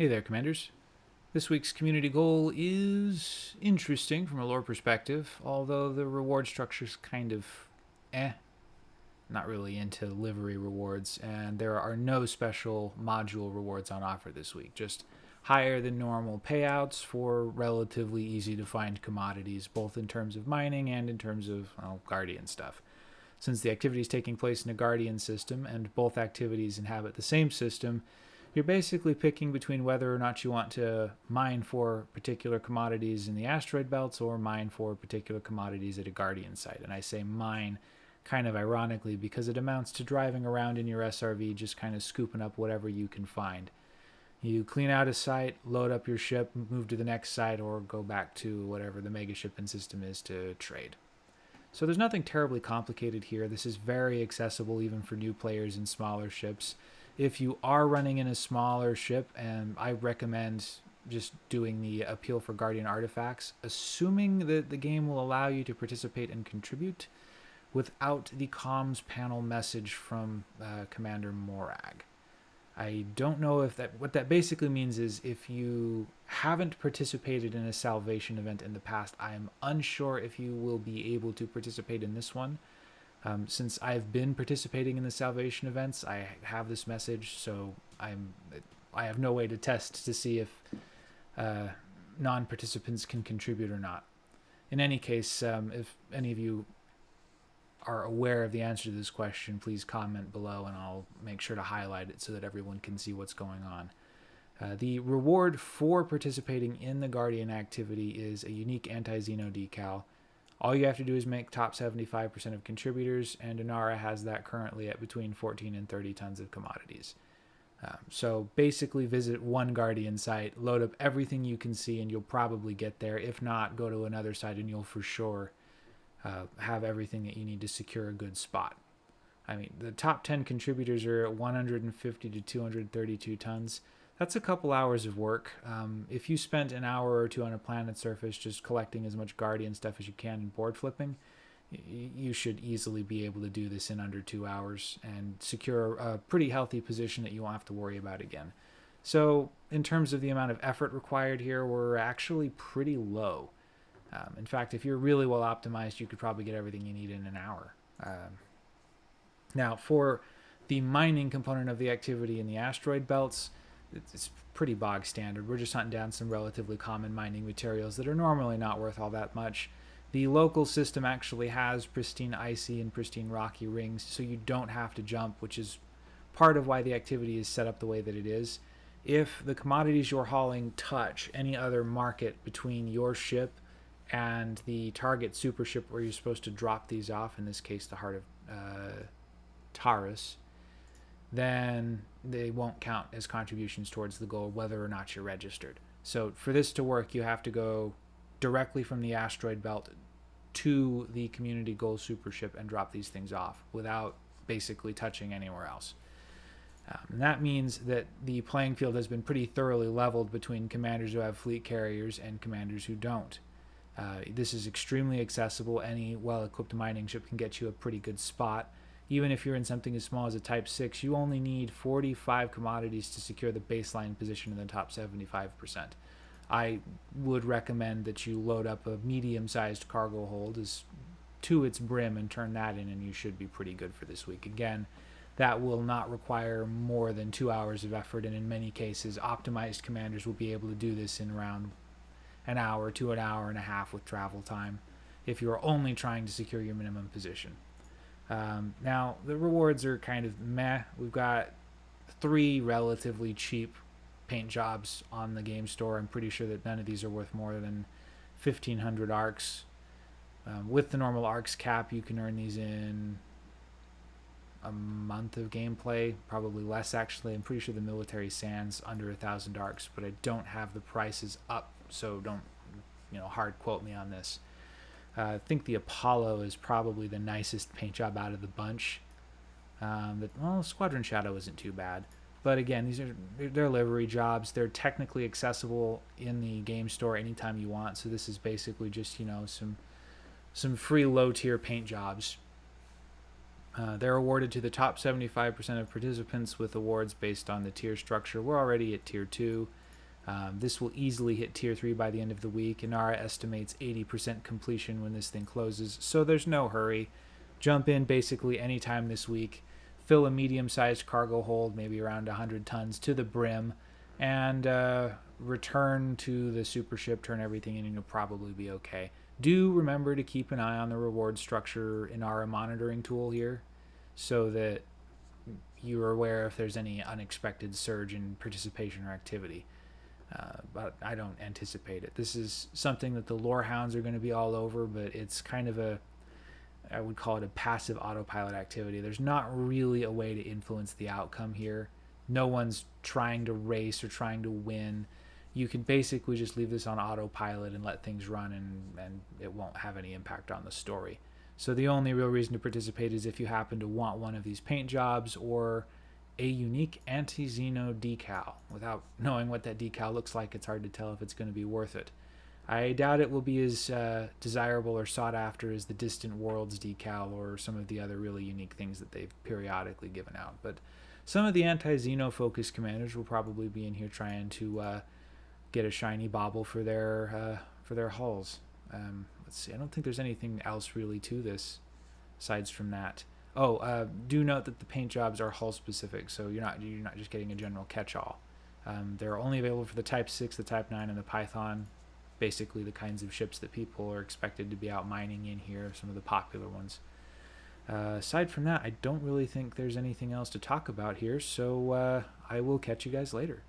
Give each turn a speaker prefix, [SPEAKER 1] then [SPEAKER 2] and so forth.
[SPEAKER 1] Hey there, Commanders. This week's community goal is interesting from a lore perspective, although the reward structure's kind of eh. Not really into livery rewards, and there are no special module rewards on offer this week. Just higher than normal payouts for relatively easy to find commodities, both in terms of mining and in terms of well, Guardian stuff. Since the activity is taking place in a Guardian system and both activities inhabit the same system, you're basically picking between whether or not you want to mine for particular commodities in the asteroid belts or mine for particular commodities at a guardian site. And I say mine kind of ironically because it amounts to driving around in your SRV just kind of scooping up whatever you can find. You clean out a site, load up your ship, move to the next site, or go back to whatever the mega shipping system is to trade. So there's nothing terribly complicated here. This is very accessible even for new players in smaller ships if you are running in a smaller ship, and I recommend just doing the appeal for guardian artifacts, assuming that the game will allow you to participate and contribute without the comms panel message from uh, Commander Morag. I don't know if that what that basically means is if you haven't participated in a salvation event in the past, I am unsure if you will be able to participate in this one. Um, since I've been participating in the salvation events, I have this message, so I'm I have no way to test to see if uh, non-participants can contribute or not. In any case, um, if any of you are aware of the answer to this question, please comment below and I'll make sure to highlight it so that everyone can see what's going on. Uh, the reward for participating in the Guardian activity is a unique anti-Xeno decal all you have to do is make top 75% of contributors, and Inara has that currently at between 14 and 30 tons of commodities. Um, so basically, visit one Guardian site, load up everything you can see, and you'll probably get there. If not, go to another site, and you'll for sure uh, have everything that you need to secure a good spot. I mean, the top 10 contributors are at 150 to 232 tons that's a couple hours of work. Um, if you spent an hour or two on a planet surface just collecting as much Guardian stuff as you can and board flipping, you should easily be able to do this in under two hours and secure a pretty healthy position that you won't have to worry about again. So, in terms of the amount of effort required here, we're actually pretty low. Um, in fact, if you're really well optimized, you could probably get everything you need in an hour. Um, now, for the mining component of the activity in the asteroid belts, it's pretty bog standard. We're just hunting down some relatively common mining materials that are normally not worth all that much. The local system actually has pristine icy and pristine rocky rings, so you don't have to jump, which is part of why the activity is set up the way that it is. If the commodities you're hauling touch any other market between your ship and the target super ship where you're supposed to drop these off, in this case the Heart of uh, Taurus, then they won't count as contributions towards the goal whether or not you're registered. So for this to work, you have to go directly from the asteroid belt to the community goal super ship and drop these things off without basically touching anywhere else. Um, and that means that the playing field has been pretty thoroughly leveled between commanders who have fleet carriers and commanders who don't. Uh, this is extremely accessible. Any well-equipped mining ship can get you a pretty good spot even if you're in something as small as a Type 6, you only need 45 commodities to secure the baseline position in the top 75%. I would recommend that you load up a medium-sized cargo hold as to its brim and turn that in and you should be pretty good for this week. Again, that will not require more than two hours of effort and in many cases optimized commanders will be able to do this in around an hour to an hour and a half with travel time if you're only trying to secure your minimum position. Um, now, the rewards are kind of meh. We've got three relatively cheap paint jobs on the game store. I'm pretty sure that none of these are worth more than 1,500 ARX. Um, with the normal ARX cap, you can earn these in a month of gameplay, probably less actually. I'm pretty sure the military sands under a thousand ARX, but I don't have the prices up, so don't you know hard quote me on this. Uh, I think the Apollo is probably the nicest paint job out of the bunch. Um, but, well, Squadron Shadow isn't too bad. But again, these are they're livery jobs. They're technically accessible in the game store anytime you want. So this is basically just you know some some free low tier paint jobs. Uh, they're awarded to the top 75% of participants with awards based on the tier structure. We're already at tier two. Um, this will easily hit tier 3 by the end of the week. Inara estimates 80% completion when this thing closes, so there's no hurry. Jump in basically anytime this week. Fill a medium sized cargo hold, maybe around 100 tons, to the brim, and uh, return to the super ship, turn everything in, and you'll probably be okay. Do remember to keep an eye on the reward structure in our monitoring tool here so that you're aware if there's any unexpected surge in participation or activity. Uh, but I don't anticipate it. This is something that the lore hounds are going to be all over, but it's kind of a, I would call it a passive autopilot activity. There's not really a way to influence the outcome here. No one's trying to race or trying to win. You can basically just leave this on autopilot and let things run, and, and it won't have any impact on the story. So the only real reason to participate is if you happen to want one of these paint jobs or a unique anti-Xeno decal. Without knowing what that decal looks like, it's hard to tell if it's going to be worth it. I doubt it will be as uh, desirable or sought after as the Distant Worlds decal or some of the other really unique things that they've periodically given out. But some of the anti-Xeno focused commanders will probably be in here trying to uh, get a shiny bauble for their uh, for their hulls. Um, let's see. I don't think there's anything else really to this, aside from that. Oh, uh, do note that the paint jobs are hull specific, so you're not you're not just getting a general catch-all. Um, they're only available for the Type 6, the Type 9, and the Python. Basically, the kinds of ships that people are expected to be out mining in here, some of the popular ones. Uh, aside from that, I don't really think there's anything else to talk about here, so uh, I will catch you guys later.